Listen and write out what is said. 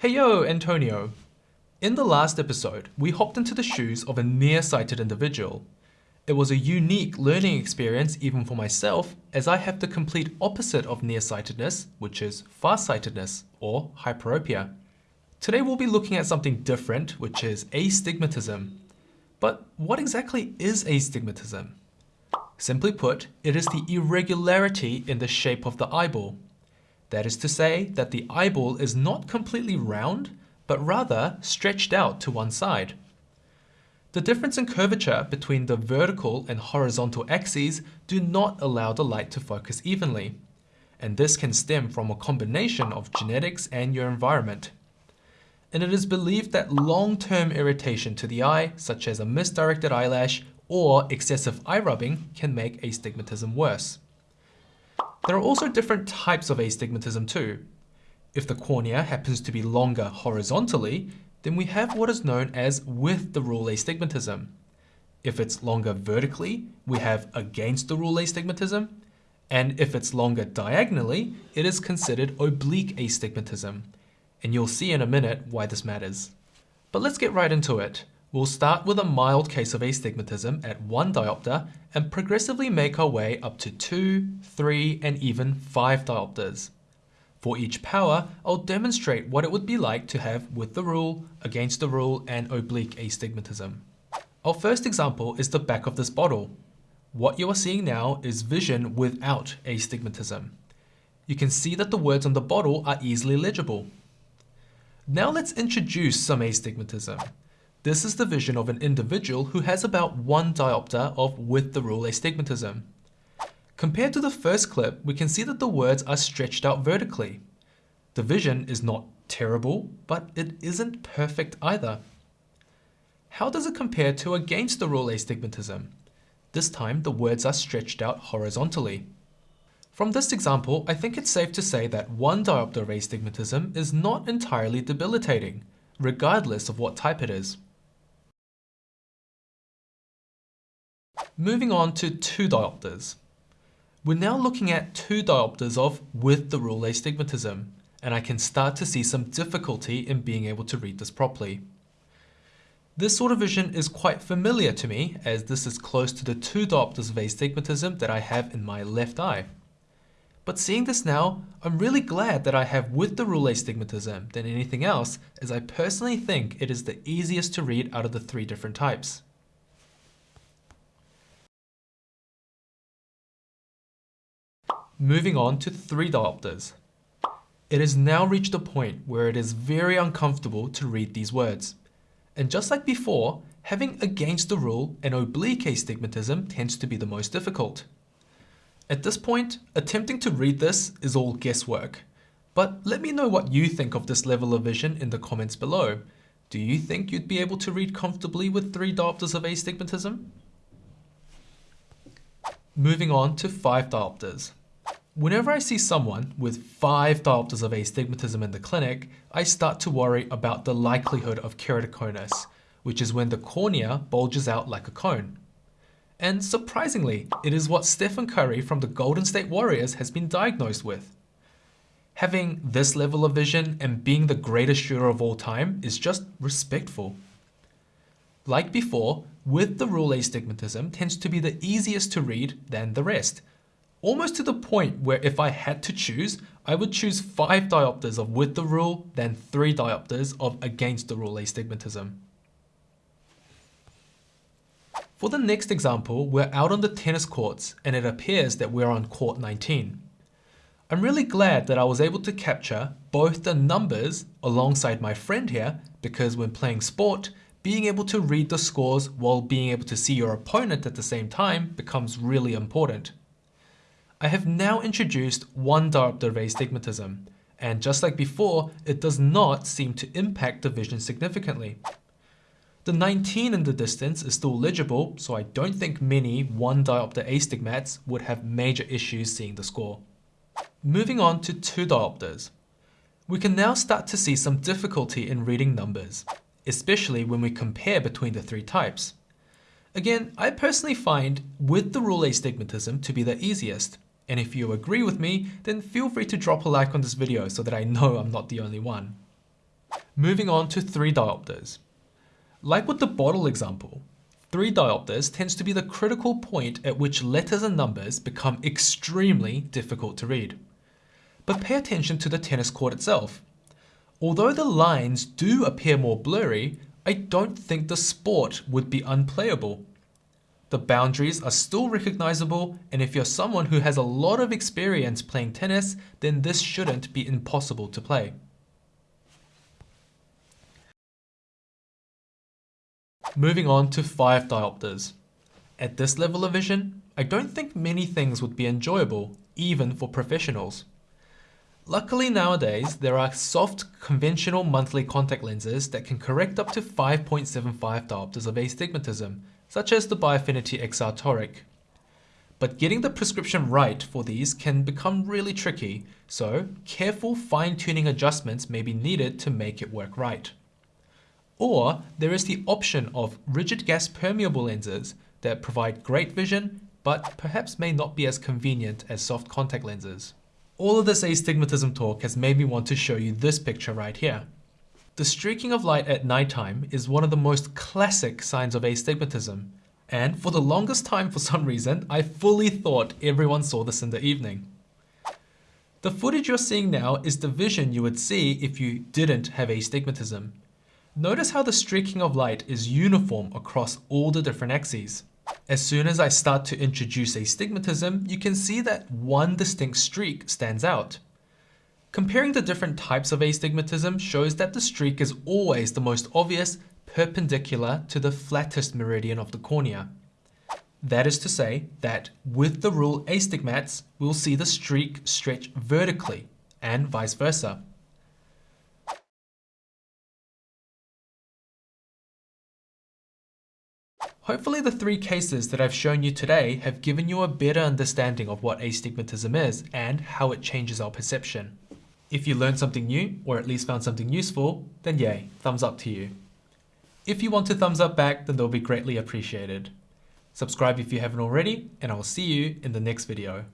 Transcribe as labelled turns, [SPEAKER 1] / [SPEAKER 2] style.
[SPEAKER 1] Hey yo, Antonio. In the last episode, we hopped into the shoes of a nearsighted individual. It was a unique learning experience even for myself as I have the complete opposite of nearsightedness, which is farsightedness or hyperopia. Today we'll be looking at something different, which is astigmatism. But what exactly is astigmatism? Simply put, it is the irregularity in the shape of the eyeball. That is to say that the eyeball is not completely round, but rather stretched out to one side. The difference in curvature between the vertical and horizontal axes do not allow the light to focus evenly, and this can stem from a combination of genetics and your environment. And it is believed that long-term irritation to the eye, such as a misdirected eyelash or excessive eye rubbing, can make astigmatism worse. There are also different types of astigmatism too. If the cornea happens to be longer horizontally, then we have what is known as with the rule astigmatism. If it's longer vertically, we have against the rule astigmatism. And if it's longer diagonally, it is considered oblique astigmatism. And you'll see in a minute why this matters. But let's get right into it. We'll start with a mild case of astigmatism at 1 diopter and progressively make our way up to 2, 3, and even 5 diopters. For each power, I'll demonstrate what it would be like to have with the rule, against the rule, and oblique astigmatism. Our first example is the back of this bottle. What you are seeing now is vision without astigmatism. You can see that the words on the bottle are easily legible. Now let's introduce some astigmatism. This is the vision of an individual who has about one diopter of with the rule astigmatism. Compared to the first clip, we can see that the words are stretched out vertically. The vision is not terrible, but it isn't perfect either. How does it compare to against the rule astigmatism? This time, the words are stretched out horizontally. From this example, I think it's safe to say that one diopter of astigmatism is not entirely debilitating, regardless of what type it is. Moving on to two diopters. We're now looking at two diopters of with the rule astigmatism, and I can start to see some difficulty in being able to read this properly. This sort of vision is quite familiar to me as this is close to the two diopters of astigmatism that I have in my left eye. But seeing this now, I'm really glad that I have with the rule astigmatism than anything else as I personally think it is the easiest to read out of the three different types. Moving on to 3 diopters. It has now reached a point where it is very uncomfortable to read these words. And just like before, having against the rule and oblique astigmatism tends to be the most difficult. At this point, attempting to read this is all guesswork. But let me know what you think of this level of vision in the comments below. Do you think you'd be able to read comfortably with 3 diopters of astigmatism? Moving on to 5 diopters. Whenever I see someone with five diopters of astigmatism in the clinic, I start to worry about the likelihood of keratoconus, which is when the cornea bulges out like a cone. And surprisingly, it is what Stephen Curry from the Golden State Warriors has been diagnosed with. Having this level of vision and being the greatest shooter of all time is just respectful. Like before, with the rule astigmatism tends to be the easiest to read than the rest, almost to the point where if I had to choose, I would choose 5 diopters of with the rule than 3 diopters of against the rule astigmatism. For the next example, we're out on the tennis courts and it appears that we're on court 19. I'm really glad that I was able to capture both the numbers alongside my friend here because when playing sport, being able to read the scores while being able to see your opponent at the same time becomes really important. I have now introduced one diopter astigmatism, and just like before, it does not seem to impact the vision significantly. The 19 in the distance is still legible, so I don't think many 1 diopter astigmats would have major issues seeing the score. Moving on to 2 diopters. We can now start to see some difficulty in reading numbers, especially when we compare between the three types. Again, I personally find with the rule astigmatism to be the easiest, and if you agree with me, then feel free to drop a like on this video so that I know I'm not the only one. Moving on to 3 diopters. Like with the bottle example, 3 diopters tends to be the critical point at which letters and numbers become extremely difficult to read. But pay attention to the tennis court itself. Although the lines do appear more blurry, I don't think the sport would be unplayable. The boundaries are still recognizable and if you're someone who has a lot of experience playing tennis, then this shouldn't be impossible to play. Moving on to 5 diopters. At this level of vision, I don't think many things would be enjoyable, even for professionals. Luckily nowadays, there are soft conventional monthly contact lenses that can correct up to 5.75 diopters of astigmatism, such as the Biofinity XR Toric. But getting the prescription right for these can become really tricky, so careful fine-tuning adjustments may be needed to make it work right. Or there is the option of rigid gas permeable lenses that provide great vision, but perhaps may not be as convenient as soft contact lenses. All of this astigmatism talk has made me want to show you this picture right here. The streaking of light at nighttime is one of the most classic signs of astigmatism, and for the longest time for some reason, I fully thought everyone saw this in the evening. The footage you're seeing now is the vision you would see if you didn't have astigmatism, Notice how the streaking of light is uniform across all the different axes. As soon as I start to introduce astigmatism, you can see that one distinct streak stands out. Comparing the different types of astigmatism shows that the streak is always the most obvious perpendicular to the flattest meridian of the cornea. That is to say that with the rule astigmats, we'll see the streak stretch vertically and vice versa. Hopefully the three cases that I've shown you today have given you a better understanding of what astigmatism is and how it changes our perception. If you learned something new, or at least found something useful, then yay, thumbs up to you. If you want to thumbs up back, then they'll be greatly appreciated. Subscribe if you haven't already, and I'll see you in the next video.